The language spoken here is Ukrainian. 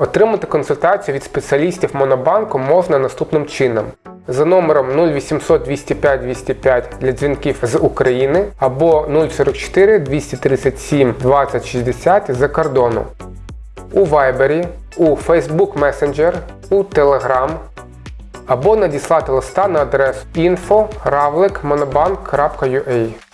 Отримати консультацію від спеціалістів Монобанку можна наступним чином. За номером 0800 205 205 для дзвінків з України або 044 237 2060 за кордону. У Viber, у Facebook Messenger, у Telegram або надіслати листа на адресу info.ravlik.monobank.ua